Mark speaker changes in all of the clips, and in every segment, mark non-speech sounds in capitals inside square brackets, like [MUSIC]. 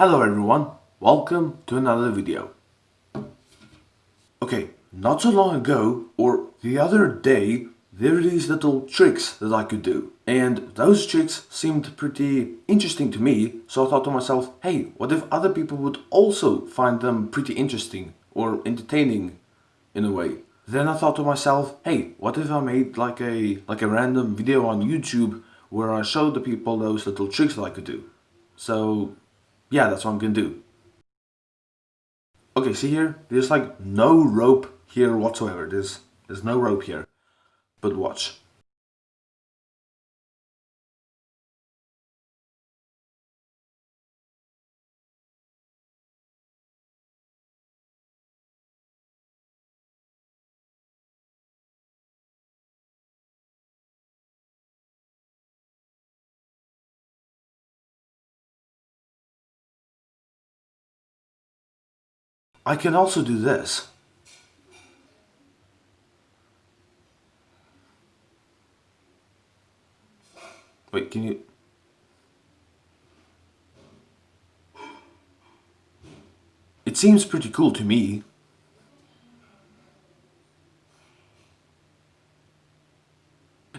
Speaker 1: Hello everyone, welcome to another video. Okay, not so long ago, or the other day, there were these little tricks that I could do. And those tricks seemed pretty interesting to me, so I thought to myself, hey, what if other people would also find them pretty interesting or entertaining in a way? Then I thought to myself, hey, what if I made like a like a random video on YouTube where I showed the people those little tricks that I could do. So yeah, that's what I'm gonna do. Okay, see here? There's like no rope here whatsoever. There's, there's no rope here. But watch. I can also do this. Wait, can you... It seems pretty cool to me.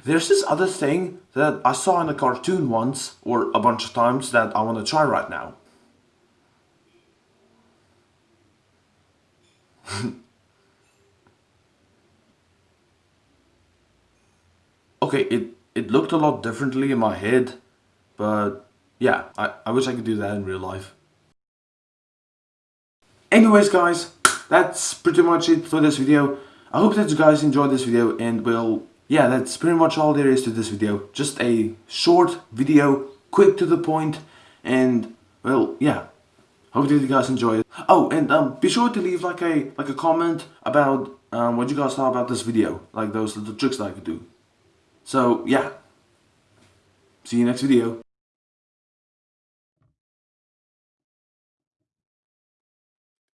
Speaker 1: There's this other thing that I saw in a cartoon once, or a bunch of times, that I want to try right now. [LAUGHS] okay, it, it looked a lot differently in my head, but yeah, I, I wish I could do that in real life. Anyways guys, that's pretty much it for this video. I hope that you guys enjoyed this video and well, yeah, that's pretty much all there is to this video. Just a short video, quick to the point, and well, yeah, Hope you guys enjoy it. Oh, and um, be sure to leave like a like a comment about um, what you guys thought about this video, like those little tricks that I could do. So yeah, see you next video.